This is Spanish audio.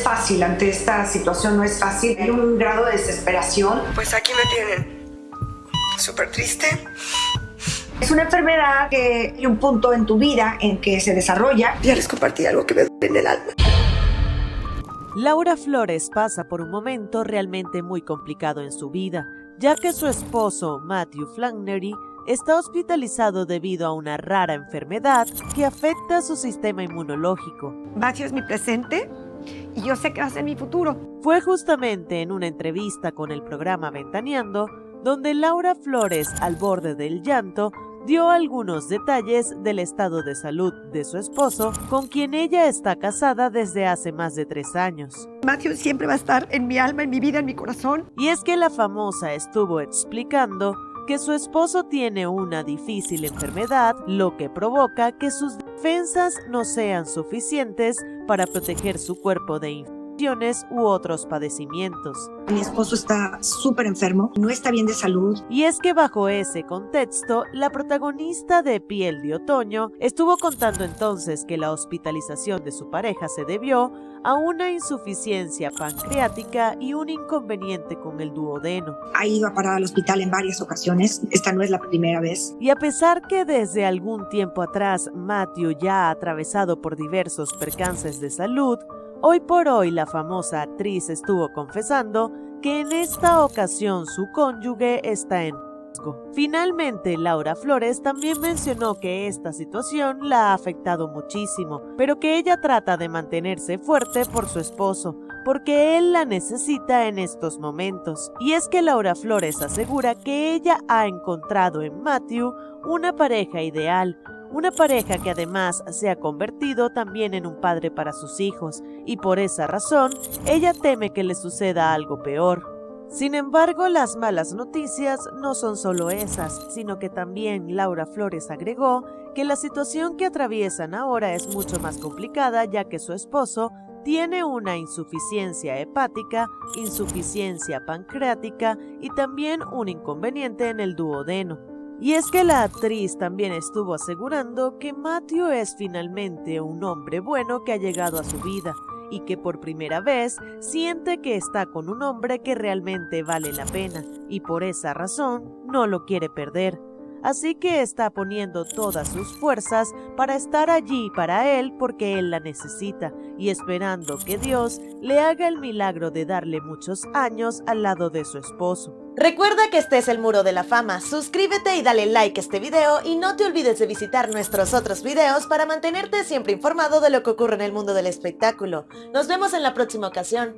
es fácil, ante esta situación no es fácil. Hay un grado de desesperación. Pues aquí me tienen. Súper triste. Es una enfermedad que hay un punto en tu vida en que se desarrolla. Ya les compartí algo que me duele en el alma. Laura Flores pasa por un momento realmente muy complicado en su vida, ya que su esposo, Matthew Flannery, está hospitalizado debido a una rara enfermedad que afecta su sistema inmunológico. Matthew es mi presente y yo sé que va a ser mi futuro. Fue justamente en una entrevista con el programa Ventaneando donde Laura Flores, al borde del llanto, dio algunos detalles del estado de salud de su esposo, con quien ella está casada desde hace más de tres años. Matthew siempre va a estar en mi alma, en mi vida, en mi corazón. Y es que la famosa estuvo explicando que su esposo tiene una difícil enfermedad, lo que provoca que sus defensas no sean suficientes para proteger su cuerpo de infección u otros padecimientos. Mi esposo está súper enfermo, no está bien de salud. Y es que bajo ese contexto, la protagonista de Piel de Otoño estuvo contando entonces que la hospitalización de su pareja se debió a una insuficiencia pancreática y un inconveniente con el duodeno. Ha ido a parar al hospital en varias ocasiones, esta no es la primera vez. Y a pesar que desde algún tiempo atrás Matthew ya ha atravesado por diversos percances de salud, Hoy por hoy la famosa actriz estuvo confesando que en esta ocasión su cónyuge está en riesgo. Finalmente, Laura Flores también mencionó que esta situación la ha afectado muchísimo, pero que ella trata de mantenerse fuerte por su esposo, porque él la necesita en estos momentos. Y es que Laura Flores asegura que ella ha encontrado en Matthew una pareja ideal, una pareja que además se ha convertido también en un padre para sus hijos, y por esa razón, ella teme que le suceda algo peor. Sin embargo, las malas noticias no son solo esas, sino que también Laura Flores agregó que la situación que atraviesan ahora es mucho más complicada ya que su esposo tiene una insuficiencia hepática, insuficiencia pancreática y también un inconveniente en el duodeno. Y es que la actriz también estuvo asegurando que Matthew es finalmente un hombre bueno que ha llegado a su vida y que por primera vez siente que está con un hombre que realmente vale la pena y por esa razón no lo quiere perder así que está poniendo todas sus fuerzas para estar allí para él porque él la necesita y esperando que Dios le haga el milagro de darle muchos años al lado de su esposo. Recuerda que este es el Muro de la Fama, suscríbete y dale like a este video y no te olvides de visitar nuestros otros videos para mantenerte siempre informado de lo que ocurre en el mundo del espectáculo. Nos vemos en la próxima ocasión.